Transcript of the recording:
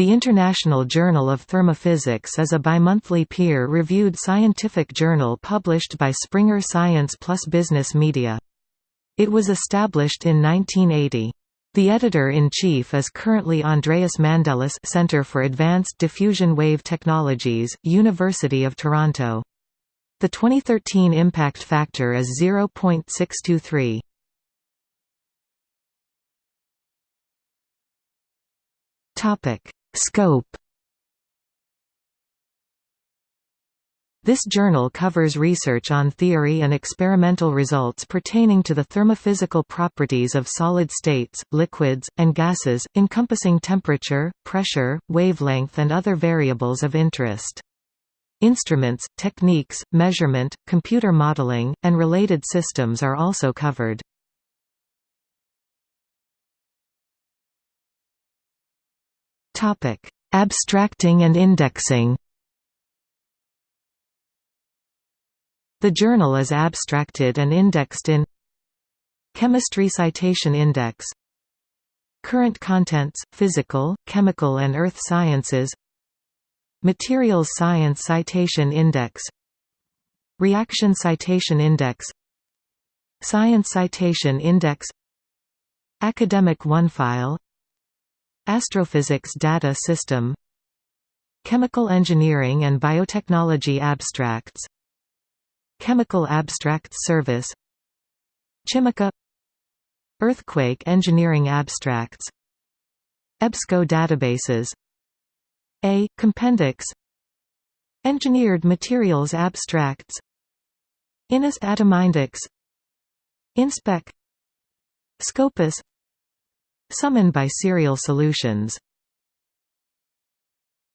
The International Journal of Thermophysics is a bimonthly peer-reviewed scientific journal published by Springer Science Plus Business Media. It was established in 1980. The editor-in-chief is currently Andreas Mandelis Center for Advanced Diffusion Wave Technologies, University of Toronto. The 2013 impact factor is 0.623. Topic: Scope This journal covers research on theory and experimental results pertaining to the thermophysical properties of solid states, liquids, and gases, encompassing temperature, pressure, wavelength and other variables of interest. Instruments, techniques, measurement, computer modeling, and related systems are also covered. Abstracting and indexing? The journal is abstracted and indexed in Chemistry Citation Index. Current Contents, Physical, Chemical and Earth Sciences. Materials Science Citation Index. Reaction Citation Index. Science Citation Index. Academic OneFile Astrophysics Data System. Chemical Engineering and Biotechnology Abstracts. Chemical Abstracts Service. Chimica. Earthquake Engineering Abstracts. EBSCO databases. A. Compendex. Engineered Materials Abstracts. INIS Atomindex Inspec. Scopus Summoned by Serial Solutions